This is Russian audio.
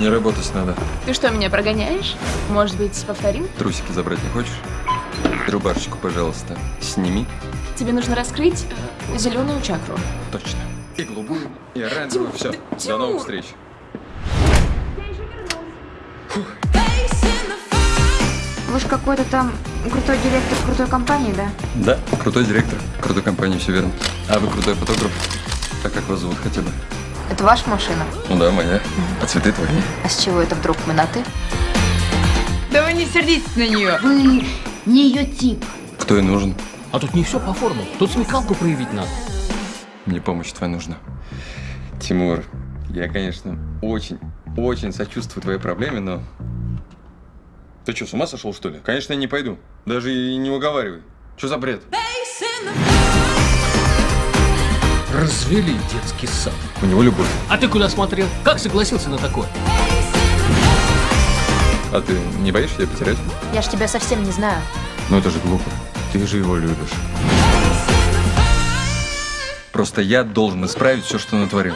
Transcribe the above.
Не работать надо. Ты что, меня прогоняешь? Может быть, повторим? Трусики забрать не хочешь? Рубашечку, пожалуйста, сними. Тебе нужно раскрыть э, зеленую чакру. Точно. И голубую, и оранжевую. Все. До новых встреч. Вы же какой-то там крутой директор крутой компании, да? Да, крутой директор, крутой компании, все верно. А вы крутой фотограф. А как вас зовут хотя бы? Это ваша машина? Ну да, моя. А цветы твои. А с чего это вдруг мы на «ты»? Да вы не сердитесь на нее. Вы не ее тип. Кто и нужен? А тут не все по форме. Тут смекалку проявить надо. Мне помощь твоя нужна. Тимур, я, конечно, очень, очень сочувствую твоей проблеме, но... Ты что, с ума сошел, что ли? Конечно, я не пойду. Даже и не уговаривай. Что за бред? Развели детский сад. У него любовь. А ты куда смотрел? Как согласился на такое? А ты не боишься тебя потерять? Я ж тебя совсем не знаю. Ну это же глупо. Ты же его любишь. Просто я должен исправить все, что натворил.